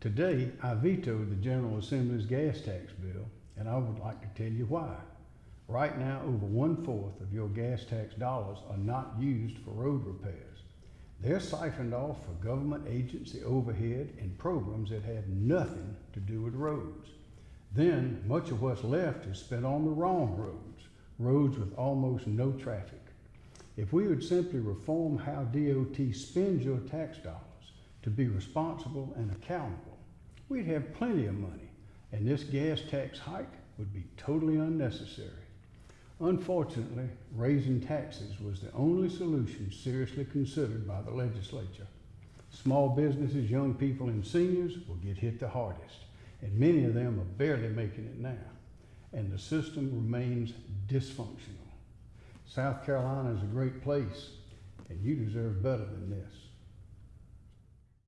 Today, I vetoed the General Assembly's gas tax bill, and I would like to tell you why. Right now, over one-fourth of your gas tax dollars are not used for road repairs. They're siphoned off for government agency overhead and programs that have nothing to do with roads. Then, much of what's left is spent on the wrong roads, roads with almost no traffic. If we would simply reform how DOT spends your tax dollars to be responsible and accountable, we'd have plenty of money, and this gas tax hike would be totally unnecessary. Unfortunately, raising taxes was the only solution seriously considered by the legislature. Small businesses, young people, and seniors will get hit the hardest, and many of them are barely making it now, and the system remains dysfunctional. South Carolina is a great place, and you deserve better than this.